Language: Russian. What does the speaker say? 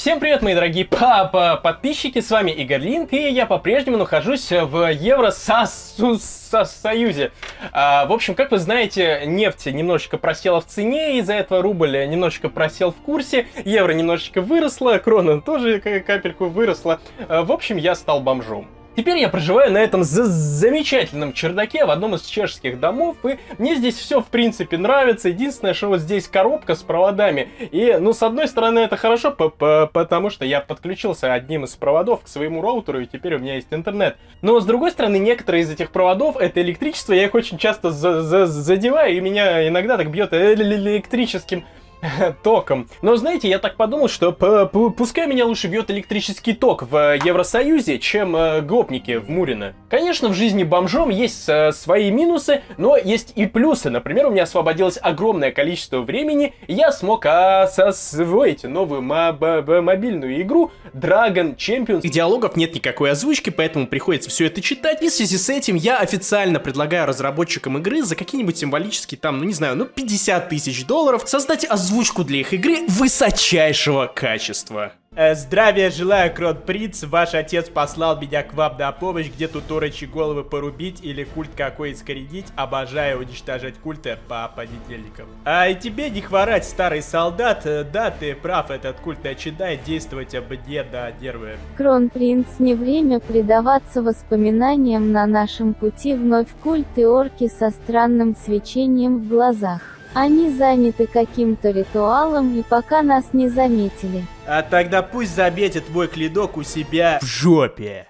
Всем привет, мои дорогие папа подписчики, с вами Игорь Линк, и я по-прежнему нахожусь в Евросоюзе. А, в общем, как вы знаете, нефть немножечко просела в цене, из-за этого рубль немножечко просел в курсе, евро немножечко выросла, крона тоже капельку выросла. А, в общем, я стал бомжом. Теперь я проживаю на этом замечательном чердаке в одном из чешских домов, и мне здесь все в принципе нравится. Единственное, что вот здесь коробка с проводами. И, ну, с одной стороны, это хорошо, потому что я подключился одним из проводов к своему роутеру, и теперь у меня есть интернет. Но, с другой стороны, некоторые из этих проводов — это электричество, я их очень часто задеваю, и меня иногда так бьет электрическим током. Но знаете, я так подумал, что пускай меня лучше бьет электрический ток в Евросоюзе, чем э, гопники в Мурино. Конечно, в жизни бомжом есть э, свои минусы, но есть и плюсы. Например, у меня освободилось огромное количество времени, и я смог освоить новую мобильную игру Dragon Champions. Диалогов нет никакой озвучки, поэтому приходится все это читать. И в связи с этим я официально предлагаю разработчикам игры за какие-нибудь символические там, ну не знаю, ну 50 тысяч долларов создать озвучку озвучку для их игры высочайшего качества. Э, здравия желаю, Крот Принц. Ваш отец послал меня к вам на помощь, где тут орочи головы порубить или культ какой искоренить. Обожаю уничтожать культы по понедельникам. А и тебе не хворать, старый солдат. Э, да, ты прав, этот культ начинает действовать мне на нервы. Кронпринц, не время предаваться воспоминаниям на нашем пути вновь культ и орки со странным свечением в глазах. Они заняты каким-то ритуалом и пока нас не заметили. А тогда пусть заметит твой клинок у себя в жопе.